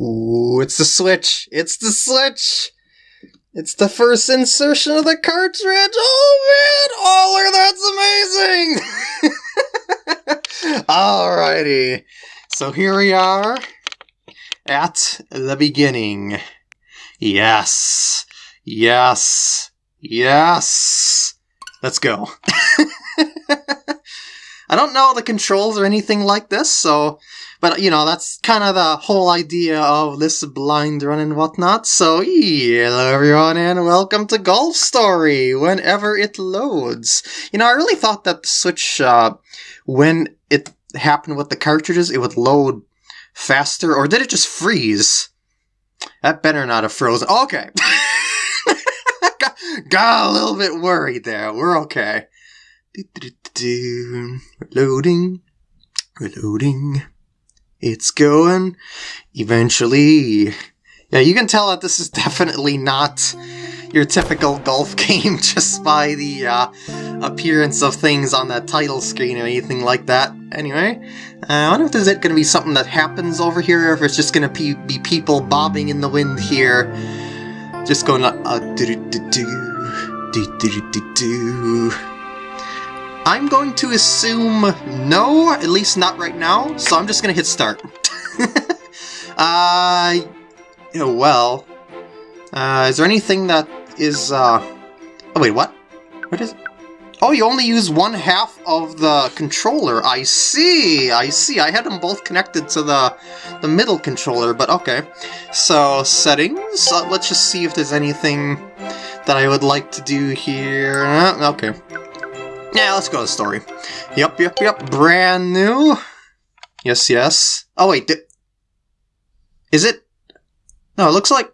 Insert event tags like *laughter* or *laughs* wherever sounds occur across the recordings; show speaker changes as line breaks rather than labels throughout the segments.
Ooh, it's the switch. It's the switch. It's the first insertion of the cartridge. Oh man! Look, that's amazing. *laughs* Alrighty. So here we are at the beginning. Yes. Yes. Yes. Let's go. *laughs* I don't know the controls or anything like this, so but you know, that's kind of the whole idea of this blind run and whatnot. So hello everyone and welcome to Golf Story whenever it loads. You know, I really thought that the Switch, uh, when it happened with the cartridges, it would load faster, or did it just freeze? That better not have frozen. Okay. *laughs* got, a little bit worried there. We're okay. Reloading. Reloading. It's going. Eventually. Yeah, you can tell that this is definitely not your typical golf *laughs* game just by the uh, appearance of things on that title screen or anything like that. Anyway, uh, I wonder if there's going to be something that happens over here or if it's just going to be people bobbing in the wind here. Just going like, uh, do do do do do do do do. I'm going to assume no, at least not right now, so I'm just going to hit start. *laughs* uh, well, uh, is there anything that is, uh, oh wait, what? What is it? Oh, you only use one half of the controller. I see, I see. I had them both connected to the, the middle controller, but okay. So, settings, uh, let's just see if there's anything that I would like to do here. Uh, okay. Yeah, let's go to the story. Yep, yep, yep. Brand new. Yes, yes. Oh, wait. Is it? No, it looks like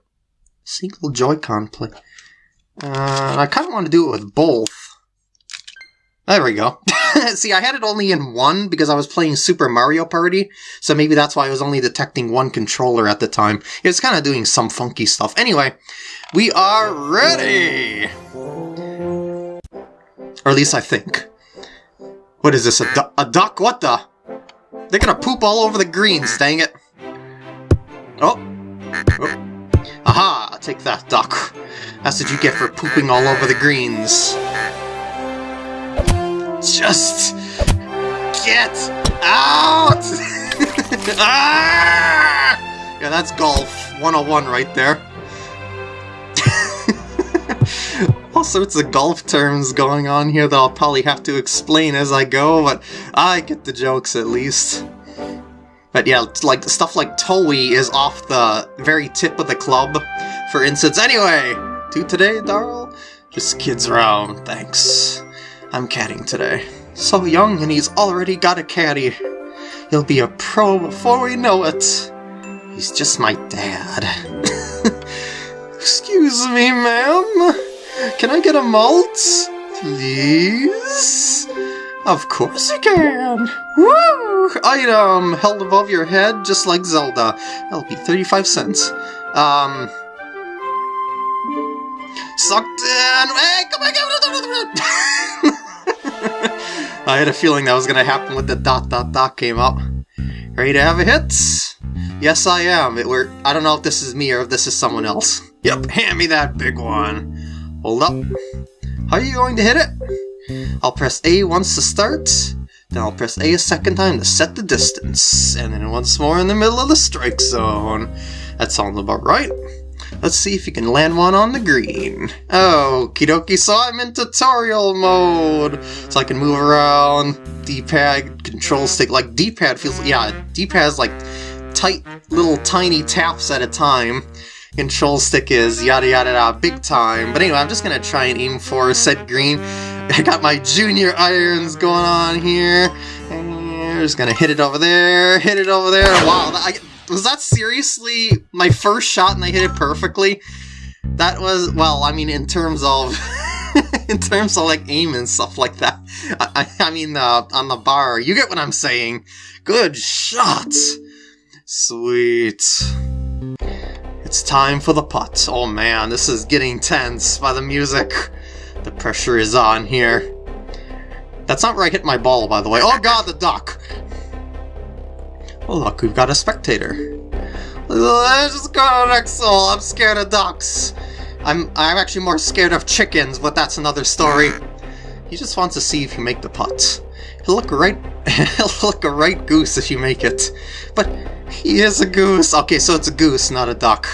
single Joy-Con play. Uh, I kind of want to do it with both. There we go. *laughs* See, I had it only in one because I was playing Super Mario Party, so maybe that's why I was only detecting one controller at the time. It was kind of doing some funky stuff. Anyway, we are ready! Or at least I think. What is this, a, du a duck? What the? They're gonna poop all over the greens, dang it. Oh. oh. Aha! Take that, duck. That's what you get for pooping all over the greens. Just... Get out! *laughs* ah! Yeah, that's golf 101 right there. All sorts of golf terms going on here that I'll probably have to explain as I go, but I get the jokes at least. But yeah, like stuff like Toei is off the very tip of the club, for instance. Anyway, to today, Darl? Just kids around, thanks. I'm caddying today. So young and he's already got a caddy. He'll be a pro before we know it. He's just my dad. *laughs* Excuse me, ma'am. Can I get a malt? Please? Of course you can! Woo! Item held above your head just like Zelda. That'll be 35 cents. Um... Sucked in! Hey, come on, *laughs* I had a feeling that was gonna happen when the dot dot dot came up. Ready to have a hit? Yes, I am. It were I don't know if this is me or if this is someone else. Yep, hand me that big one. Hold up. How are you going to hit it? I'll press A once to start, then I'll press A a second time to set the distance, and then once more in the middle of the strike zone. That sounds about right. Let's see if you can land one on the green. Oh, Kidoki, so I'm in tutorial mode! So I can move around, D-pad, control stick, like D-pad feels, yeah, D-pad is like tight little tiny taps at a time control stick is yada yada yada big time. But anyway, I'm just gonna try and aim for set green. *laughs* I got my junior irons going on here. And just gonna hit it over there, hit it over there. Wow, I, was that seriously my first shot and I hit it perfectly? That was, well, I mean, in terms of... *laughs* in terms of like aim and stuff like that. I, I mean, uh, on the bar, you get what I'm saying. Good shot! Sweet. It's time for the putt. Oh man, this is getting tense by the music. The pressure is on here. That's not where I hit my ball, by the way. Oh god, the duck! Oh look, we've got a spectator. Let's just go next hole. I'm scared of ducks. I'm I'm actually more scared of chickens, but that's another story. He just wants to see if you make the putt. He'll look right *laughs* he'll look a right goose if you make it. But he is a goose. Okay, so it's a goose, not a duck.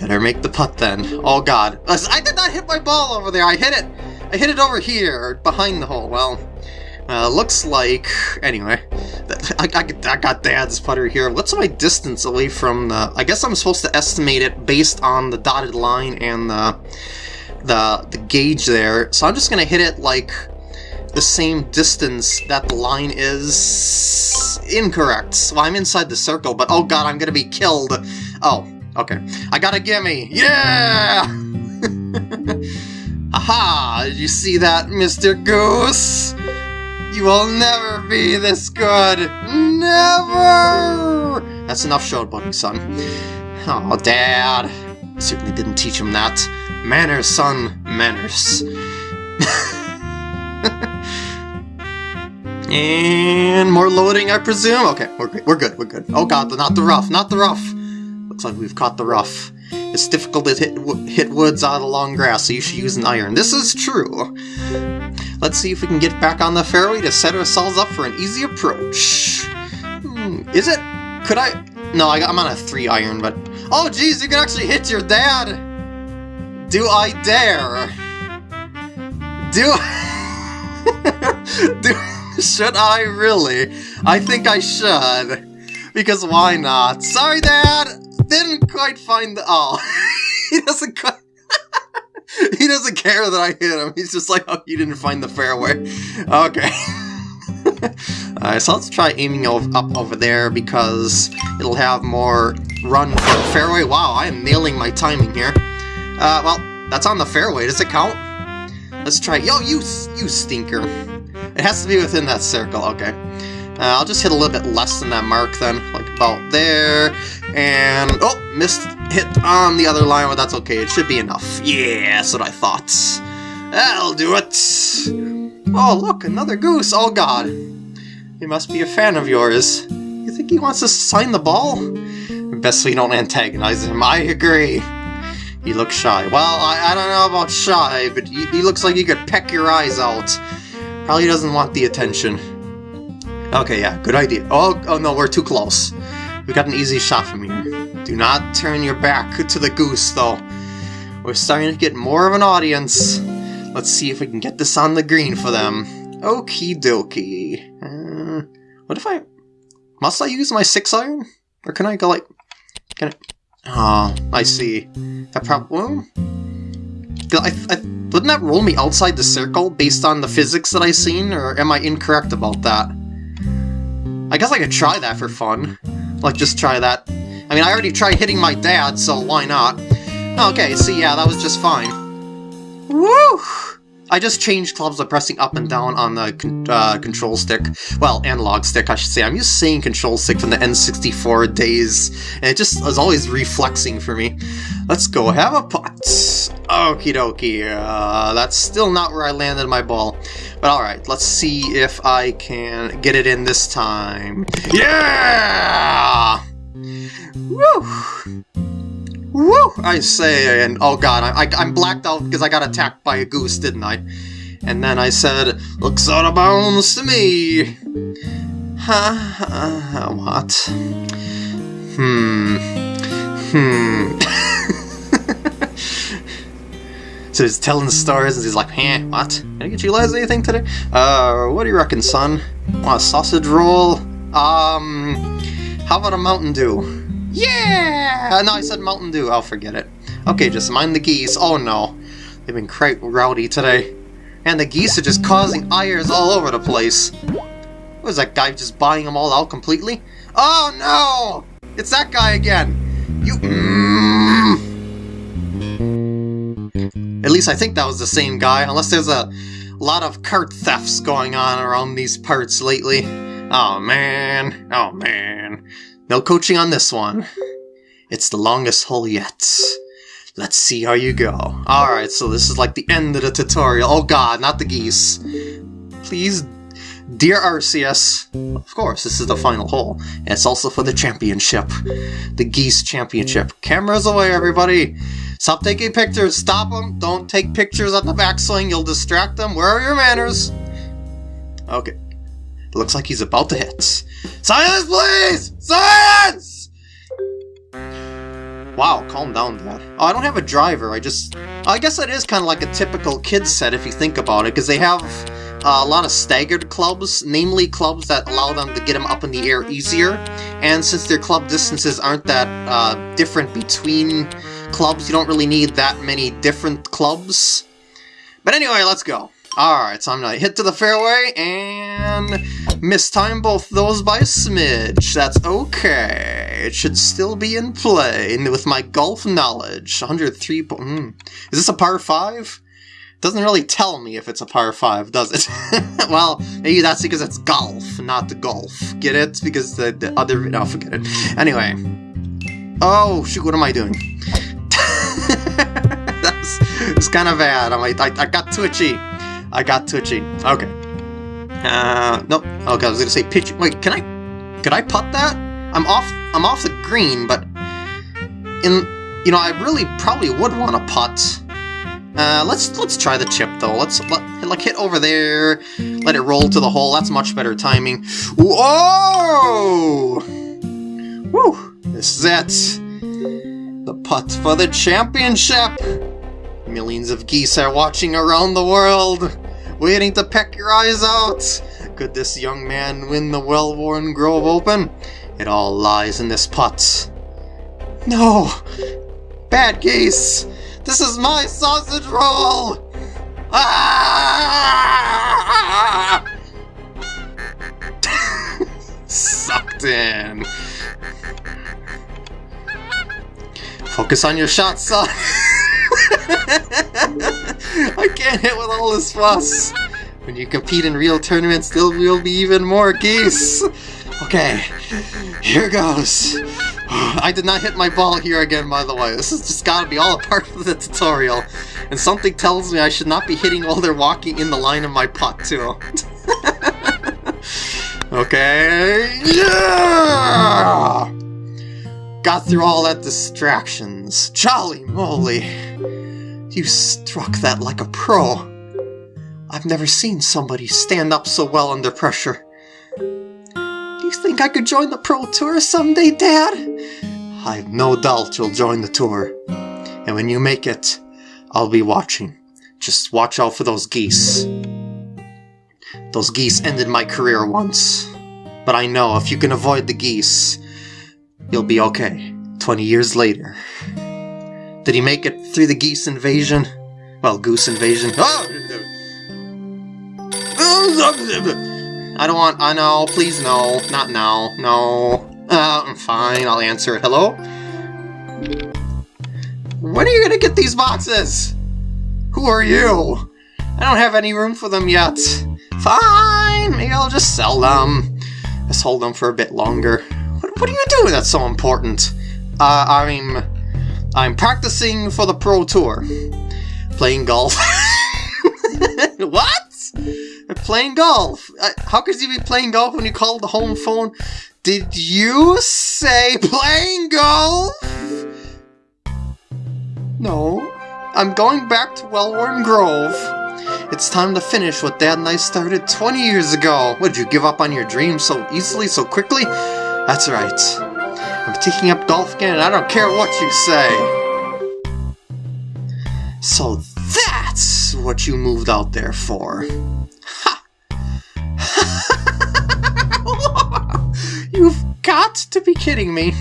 Better make the putt then. Oh god. I did not hit my ball over there. I hit it. I hit it over here, behind the hole. Well, uh, looks like... Anyway, I, I, I, got Dad's putter here. What's my distance away from the... I guess I'm supposed to estimate it based on the dotted line and the, the, the gauge there. So I'm just going to hit it like the same distance that the line is incorrect. So I'm inside the circle, but oh god, I'm to be killed. Oh, okay. I got a gimme. Yeah! *laughs* Aha! Did you see that, Mr. Goose? You will never be this good! Never! That's enough buddy, son. Oh, Dad. Certainly didn't teach him that. Manners, son. Manners. *laughs* and more loading, I presume? Okay, we're good, we're good, we're good. Oh god, not the rough, not the rough! Looks like we've caught the rough. It's difficult to hit, hit woods out of long grass, so you should use an iron. This is true. Let's see if we can get back on the fairway to set ourselves up for an easy approach. Hmm, is it? Could I? No, I, am on a 3 iron, but... Oh, geez, you can actually hit your dad! Do I dare? Do... *laughs* Do... *laughs* Should I really? I think I should. Because why not? Sorry, Dad! Didn't quite find the... Oh. *laughs* he doesn't quite... *laughs* he doesn't care that I hit him. He's just like, oh, you didn't find the fairway. Okay. Alright, so let's try aiming up over there because it'll have more run for the fairway. Wow, I am nailing my timing here. Uh, well, that's on the fairway. Does it count? Let's try. Yo, you, you stinker. It has to be within that circle. Okay. Uh, I'll just hit a little bit less than that mark then, like about there. And, oh, missed hit on the other line, but that's okay. It should be enough. Yeah, that's what I thought. That'll do it. Oh, look, another goose. Oh, God. He must be a fan of yours. You think he wants to sign the ball? Best we don't antagonize him. I agree. He looks shy. Well, I, I don't know about shy, but he, he looks like he could peck your eyes out. Probably doesn't want the attention. Okay, yeah, good idea. Oh, oh no, we're too close. We got an easy shot from here. Do not turn your back to the goose, though. We're starting to get more of an audience. Let's see if we can get this on the green for them. Okie dokie. Uh, what if I... Must I use my 6 iron? Or can I go like... Can I... Oh, I see. That problem... I, I, wouldn't that roll me outside the circle based on the physics that I've seen, or am I incorrect about that? I guess I could try that for fun. Like, just try that. I mean, I already tried hitting my dad, so why not? Okay, see, yeah, that was just fine. Woo! I just changed clubs by pressing up and down on the con uh, control stick. Well, analog stick, I should say. I'm to saying control stick from the N64 days, and it just is always reflexing for me. Let's go have a putt. Okie dokie. Uh, that's still not where I landed my ball. But alright, let's see if I can get it in this time. Yeah! Woo! Woo! I say, and oh god, I, I, am blacked out because I got attacked by a goose, didn't I? And then I said, looks out of bounds to me. Huh? Uh, what? Hmm. Hmm. *laughs* so he's telling the stories and he's like, "Huh? What? Can I get you guys anything today? Uh, what do you reckon, son? Want a sausage roll? Um, how about a Mountain Dew? Yeah! No, I said Mountain Dew. I'll forget it. Okay, just mind the geese. Oh no. They've been quite rowdy today. And the geese are just causing ires all over the place. Was that guy just buying them all out completely? Oh no! It's that guy again! You... Mm. At least I think that was the same guy, unless there's a lot of cart thefts going on around these parts lately. Oh man, oh man. No coaching on this one. It's the longest hole yet. Let's see how you go. Alright, so this is like the end of the tutorial. Oh god, not the geese. Please Dear Arceus, of course, this is the final hole. And it's also for the championship. The Geese Championship. Cameras away, everybody! Stop taking pictures! Stop them! Don't take pictures on the backswing, you'll distract them. Where are your manners? Okay. Looks like he's about to hit. Silence, please! Silence! Wow, calm down, Dad. Oh, I don't have a driver, I just... I guess that is kind of like a typical kid's set if you think about it, because they have uh, a lot of staggered clubs, namely clubs that allow them to get them up in the air easier. And since their club distances aren't that uh, different between clubs, you don't really need that many different clubs. But anyway, let's go. Alright, so I'm gonna hit to the fairway and mistime both those by a smidge. That's okay. It should still be in play with my golf knowledge. 103 mm. Is this a par 5? Doesn't really tell me if it's a par 5, does it? *laughs* well, maybe that's because it's golf, not the golf. Get it? Because the, the other... No, forget it. Anyway. Oh, shoot, what am I doing? It's kind of bad. I'm like, I, I got twitchy. I got twitchy. Okay. Uh, nope. Okay, I was gonna say pitch. Wait, can I? Could I putt that? I'm off. I'm off the green, but in you know, I really probably would want to putt. Uh, let's let's try the chip though. Let's let, like hit over there, let it roll to the hole. That's much better timing. Whoa! Woo! This is it. The putt for the championship. Millions of geese are watching around the world, waiting to peck your eyes out. Could this young man win the Wellworn Grove Open? It all lies in this putt. No! Bad geese! This is my sausage roll! Ah! *laughs* Sucked in. Focus on your shot, son. *laughs* *laughs* I can't hit with all this fuss. When you compete in real tournaments, there will be even more geese. Okay, here goes. *sighs* I did not hit my ball here again, by the way. This has just got to be all a part of the tutorial. And something tells me I should not be hitting while they're walking in the line of my putt, too. *laughs* okay, yeah! Got through all that distractions. Jolly moly! You struck that like a pro. I've never seen somebody stand up so well under pressure. Do you think I could join the Pro Tour someday, Dad? I've no doubt you'll join the tour. And when you make it, I'll be watching. Just watch out for those geese. Those geese ended my career once. But I know if you can avoid the geese, you'll be okay. 20 years later. Did he make it through the geese invasion? Well, goose invasion. Oh! I don't want. I know. Please, no. Not now. No. Uh, I'm fine. I'll answer it. Hello? When are you gonna get these boxes? Who are you? I don't have any room for them yet. Fine. Maybe I'll just sell them. Just hold them for a bit longer. What, what are you doing that's so important? Uh, I'm... I'm practicing for the Pro Tour. Playing golf. *laughs* what? Playing golf. Uh, how could you be playing golf when you called the home phone? Did you say playing golf? No. I'm going back to Wellworn Grove. It's time to finish what Dad and I started 20 years ago. Would you give up on your dreams so easily, so quickly? That's right. I'm taking up and I don't care what you say. So that's what you moved out there for. Ha! *laughs* You've got to be kidding me.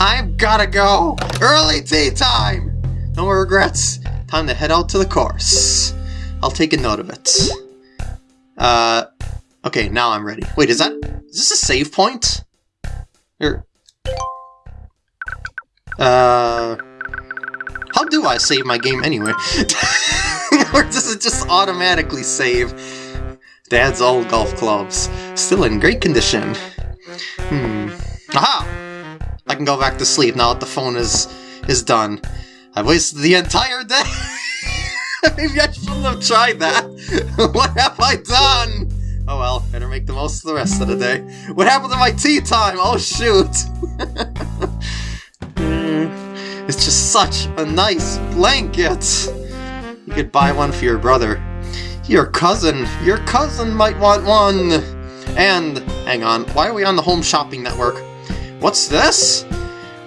I've gotta go. Early tee time. No more regrets. Time to head out to the course. I'll take a note of it. Uh, okay, now I'm ready. Wait, is that... Is this a save point? Or... Uh... How do I save my game anyway? *laughs* or does it just automatically save? Dad's old golf clubs. Still in great condition. Hmm. Aha! I can go back to sleep now that the phone is is done. I wasted the entire day! *laughs* Maybe I shouldn't have tried that! *laughs* what have I done? Oh well, better make the most of the rest of the day. What happened to my tee time? Oh shoot! It's just such a nice blanket! You could buy one for your brother. Your cousin, your cousin might want one! And, hang on, why are we on the Home Shopping Network? What's this?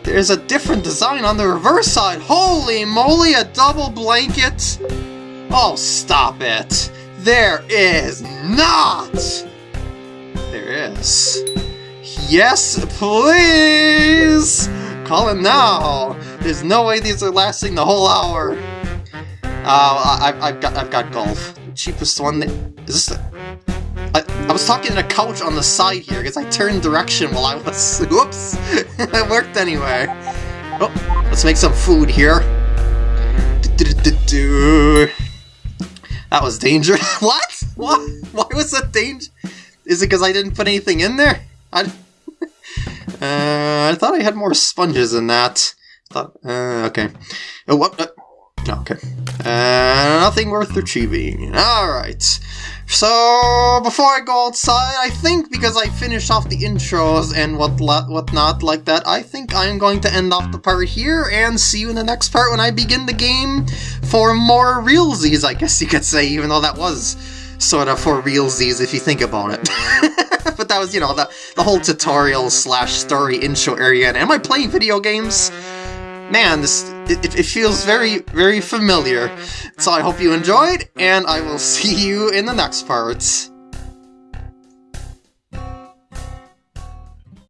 There's a different design on the reverse side! Holy moly, a double blanket! Oh, stop it! There is not! There is. Yes, please! Call it now! There's no way these are lasting the whole hour! Uh, I, I've got I've got golf. Cheapest one. That, is this? The, I, I was talking to a couch on the side here because I turned direction while I was. *laughs* Whoops! *laughs* it worked anyway. Oh, let's make some food here. That was dangerous. *laughs* what? What? Why was that danger? Is it because I didn't put anything in there? I, uh, I thought I had more sponges than that. Uh, okay. Oh, what? Uh, okay. Uh, nothing worth achieving. Alright. So, before I go outside, I think because I finished off the intros and what whatnot like that, I think I'm going to end off the part here and see you in the next part when I begin the game for more realsies, I guess you could say, even though that was sort of for realsies if you think about it. *laughs* but that was, you know, the, the whole tutorial slash story intro area, and am I playing video games? Man, this it, it, feels very, very familiar. So I hope you enjoyed, and I will see you in the next part.